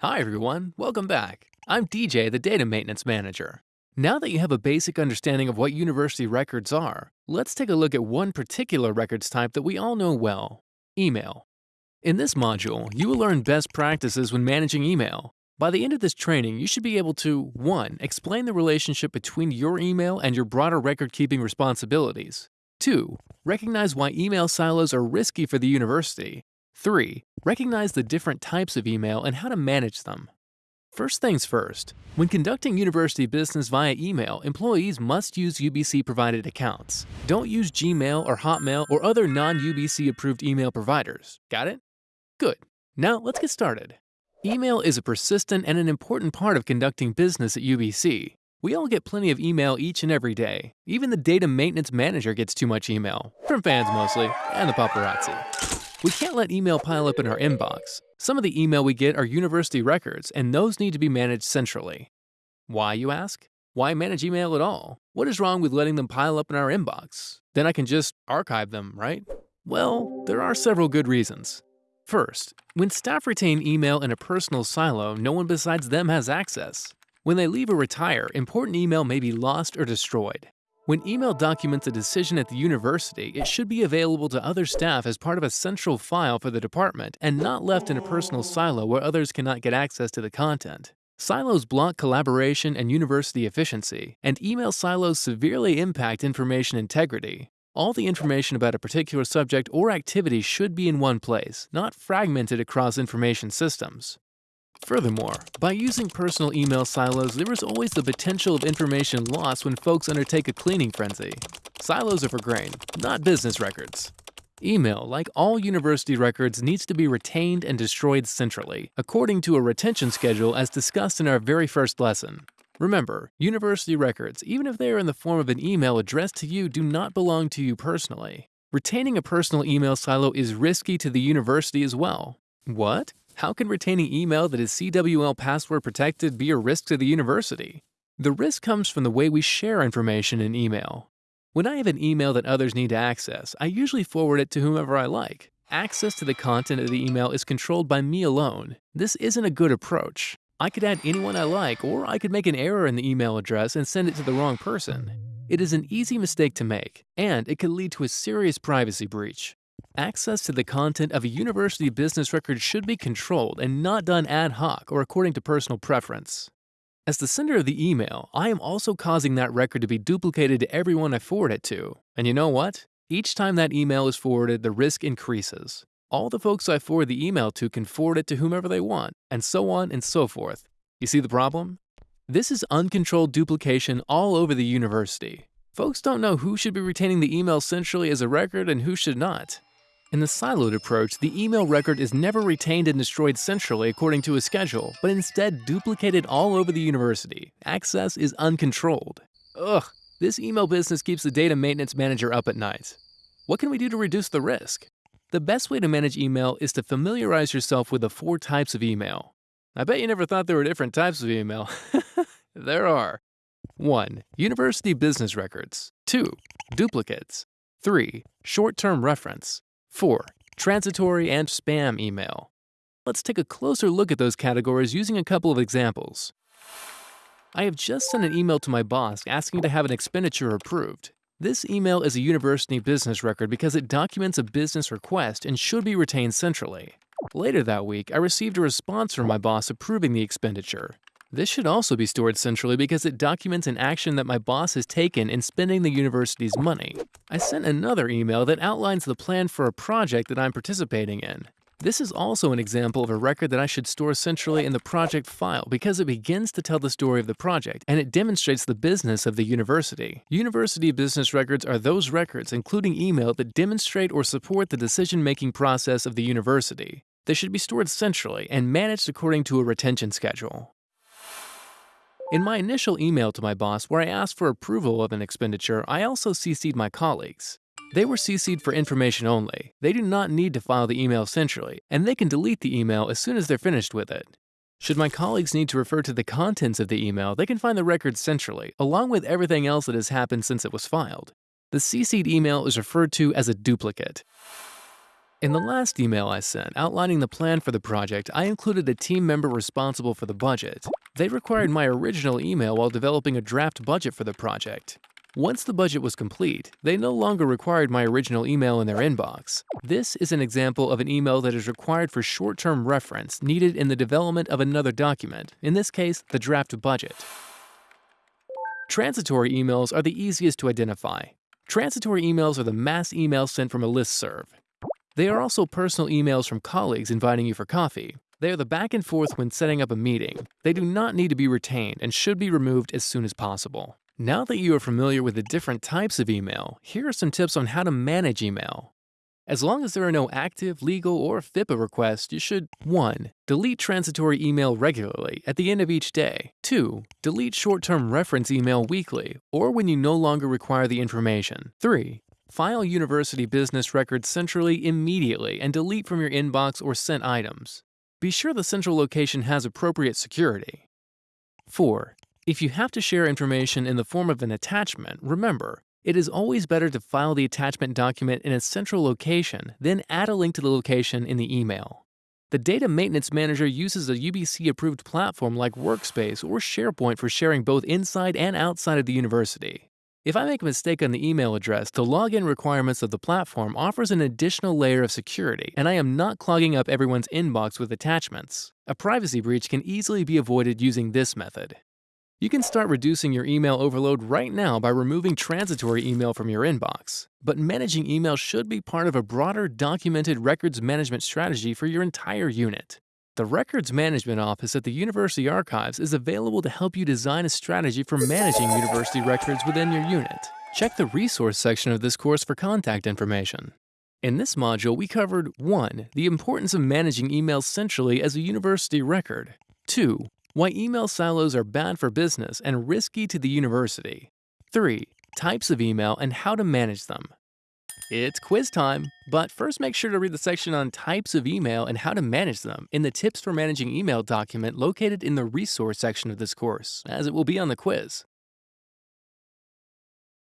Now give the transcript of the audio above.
Hi everyone, welcome back. I'm DJ, the Data Maintenance Manager. Now that you have a basic understanding of what university records are, let's take a look at one particular records type that we all know well, email. In this module, you will learn best practices when managing email. By the end of this training, you should be able to 1. Explain the relationship between your email and your broader record-keeping responsibilities. 2. Recognize why email silos are risky for the university 3. Recognize the different types of email and how to manage them. First things first, when conducting university business via email, employees must use UBC-provided accounts. Don't use Gmail or Hotmail or other non-UBC approved email providers. Got it? Good. Now let's get started. Email is a persistent and an important part of conducting business at UBC. We all get plenty of email each and every day. Even the data maintenance manager gets too much email, from fans mostly, and the paparazzi. We can't let email pile up in our inbox. Some of the email we get are university records, and those need to be managed centrally. Why, you ask? Why manage email at all? What is wrong with letting them pile up in our inbox? Then I can just archive them, right? Well, there are several good reasons. First, when staff retain email in a personal silo, no one besides them has access. When they leave or retire, important email may be lost or destroyed. When email documents a decision at the university, it should be available to other staff as part of a central file for the department and not left in a personal silo where others cannot get access to the content. Silos block collaboration and university efficiency, and email silos severely impact information integrity. All the information about a particular subject or activity should be in one place, not fragmented across information systems. Furthermore, by using personal email silos, there is always the potential of information loss when folks undertake a cleaning frenzy. Silos are for grain, not business records. Email, like all university records, needs to be retained and destroyed centrally, according to a retention schedule as discussed in our very first lesson. Remember, university records, even if they are in the form of an email addressed to you, do not belong to you personally. Retaining a personal email silo is risky to the university as well. What? How can retaining email that is CWL password protected be a risk to the university? The risk comes from the way we share information in email. When I have an email that others need to access, I usually forward it to whomever I like. Access to the content of the email is controlled by me alone. This isn't a good approach. I could add anyone I like, or I could make an error in the email address and send it to the wrong person. It is an easy mistake to make, and it could lead to a serious privacy breach. Access to the content of a university business record should be controlled and not done ad hoc or according to personal preference. As the sender of the email, I am also causing that record to be duplicated to everyone I forward it to. And you know what? Each time that email is forwarded, the risk increases. All the folks I forward the email to can forward it to whomever they want, and so on and so forth. You see the problem? This is uncontrolled duplication all over the university. Folks don't know who should be retaining the email centrally as a record and who should not. In the siloed approach, the email record is never retained and destroyed centrally according to a schedule, but instead duplicated all over the university. Access is uncontrolled. Ugh, this email business keeps the data maintenance manager up at night. What can we do to reduce the risk? The best way to manage email is to familiarize yourself with the four types of email. I bet you never thought there were different types of email. there are. 1. University business records. 2. Duplicates. 3. Short-term reference. 4. Transitory and spam email. Let's take a closer look at those categories using a couple of examples. I have just sent an email to my boss asking to have an expenditure approved. This email is a university business record because it documents a business request and should be retained centrally. Later that week, I received a response from my boss approving the expenditure. This should also be stored centrally because it documents an action that my boss has taken in spending the university's money. I sent another email that outlines the plan for a project that I'm participating in. This is also an example of a record that I should store centrally in the project file because it begins to tell the story of the project and it demonstrates the business of the university. University business records are those records, including email, that demonstrate or support the decision-making process of the university. They should be stored centrally and managed according to a retention schedule. In my initial email to my boss where I asked for approval of an expenditure, I also CC'd my colleagues. They were CC'd for information only. They do not need to file the email centrally, and they can delete the email as soon as they're finished with it. Should my colleagues need to refer to the contents of the email, they can find the record centrally, along with everything else that has happened since it was filed. The CC'd email is referred to as a duplicate. In the last email I sent outlining the plan for the project, I included a team member responsible for the budget. They required my original email while developing a draft budget for the project. Once the budget was complete, they no longer required my original email in their inbox. This is an example of an email that is required for short-term reference needed in the development of another document, in this case, the draft budget. Transitory emails are the easiest to identify. Transitory emails are the mass emails sent from a listserv. They are also personal emails from colleagues inviting you for coffee. They are the back and forth when setting up a meeting. They do not need to be retained and should be removed as soon as possible. Now that you are familiar with the different types of email, here are some tips on how to manage email. As long as there are no active, legal, or FIPA requests, you should 1. Delete transitory email regularly at the end of each day. 2. Delete short-term reference email weekly or when you no longer require the information. 3. File university business records centrally immediately and delete from your inbox or sent items. Be sure the central location has appropriate security. 4. If you have to share information in the form of an attachment, remember, it is always better to file the attachment document in a central location, then add a link to the location in the email. The Data Maintenance Manager uses a UBC-approved platform like Workspace or SharePoint for sharing both inside and outside of the university. If I make a mistake on the email address, the login requirements of the platform offers an additional layer of security, and I am not clogging up everyone's inbox with attachments. A privacy breach can easily be avoided using this method. You can start reducing your email overload right now by removing transitory email from your inbox. But managing email should be part of a broader documented records management strategy for your entire unit. The Records Management Office at the University Archives is available to help you design a strategy for managing university records within your unit. Check the resource section of this course for contact information. In this module, we covered 1. The importance of managing emails centrally as a university record. 2. Why email silos are bad for business and risky to the university. 3. Types of email and how to manage them. It's quiz time, but first make sure to read the section on types of email and how to manage them in the Tips for Managing Email document located in the resource section of this course, as it will be on the quiz.